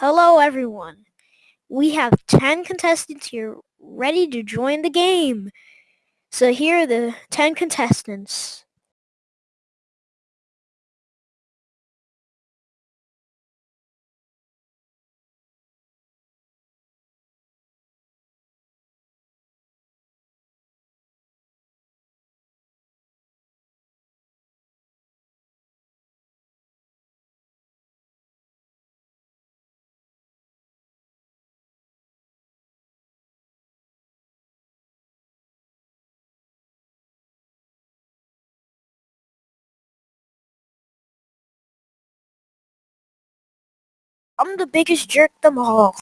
Hello, everyone. We have 10 contestants here ready to join the game. So here are the 10 contestants. I'm the biggest jerk them all.